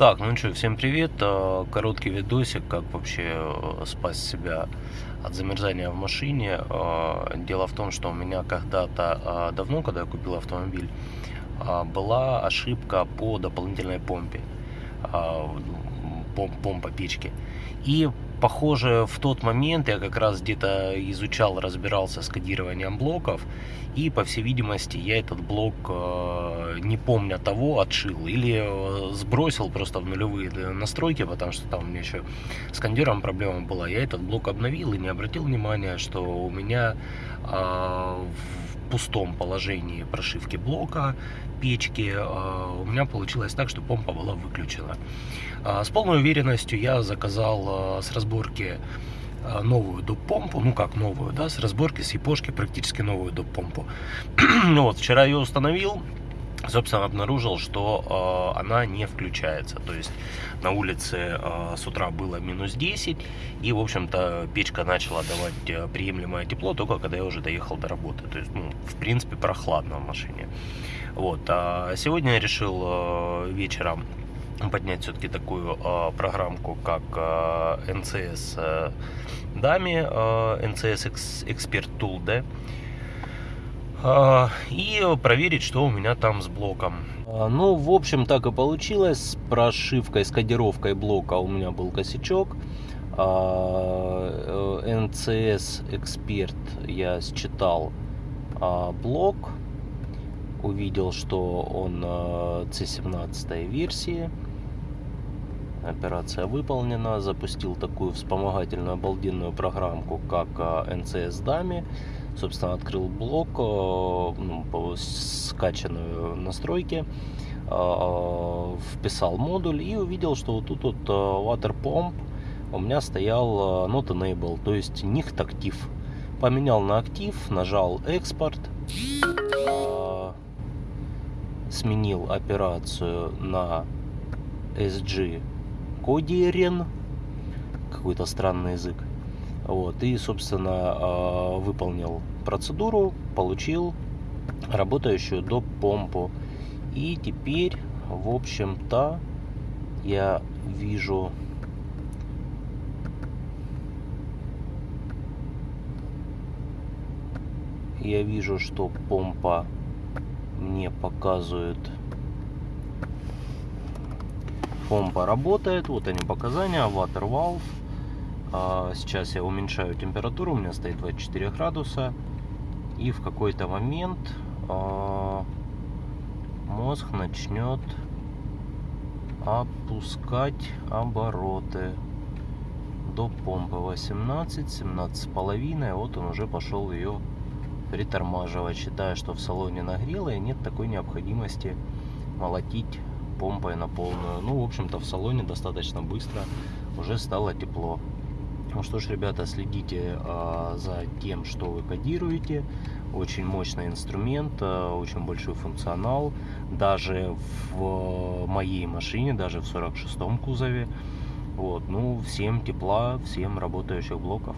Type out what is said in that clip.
Так, ну что, всем привет. Э, Короткий видосик, как вообще э, спасти себя от замерзания в машине. Э, Дело в том, что у меня когда-то давно, когда я купил автомобиль, была ошибка по дополнительной помпе, помпа печки. И похоже, в тот момент я как раз где-то изучал, разбирался с кодированием блоков, и, по всей видимости, я этот блок, э, не помня того, отшил или э, сбросил просто в нулевые настройки, потому что там у меня еще с кондером проблема была. Я этот блок обновил и не обратил внимания, что у меня э, в пустом положении прошивки блока печки у меня получилось так, что помпа была выключена. С полной уверенностью я заказал с разборки Э, новую доп-помпу, ну как новую, да, с разборки, с япошки практически новую доп-помпу. ну вот, вчера ее установил, собственно, обнаружил, что э, она не включается. То есть на улице э, с утра было минус 10, и, в общем-то, печка начала давать э, приемлемое тепло только когда я уже доехал до работы. То есть, ну, в принципе, прохладно в машине. Вот, а сегодня я решил э, вечером поднять все-таки такую э, программку, как э, NCS э, DAMI, э, NCS Expert Tool, да, и проверить, что у меня там с блоком. Ну, в общем, так и получилось. С прошивкой, с кодировкой блока у меня был косячок. NCS Expert я считал блок. Увидел, что он C17 версии Операция выполнена. Запустил такую вспомогательную обалденную программку, как NCS Dummy. Собственно, открыл блок, ну, скачанную настройки, вписал модуль и увидел, что вот тут вот Water Pump у меня стоял Not Enable, то есть nicht актив. Поменял на актив, нажал экспорт, сменил операцию на SG Кодиерен, какой-то странный язык. Вот, и, собственно, а, выполнил процедуру, получил работающую до помпу. И теперь, в общем-то, я вижу я вижу, что помпа мне показывает помпа работает. Вот они показания. Water valve. А, сейчас я уменьшаю температуру. У меня стоит 24 градуса. И в какой-то момент а, мозг начнет опускать обороты до помпы 18 17 с половиной вот он уже пошел ее притормаживать считая что в салоне нагрело и нет такой необходимости молотить помпой на полную. Ну, в общем-то, в салоне достаточно быстро уже стало тепло. Ну что ж, ребята, следите э, за тем, что вы кодируете. Очень мощный инструмент, э, очень большой функционал. Даже в моей машине, даже в 46-м кузове. Вот, ну, всем тепла, всем работающих блоков.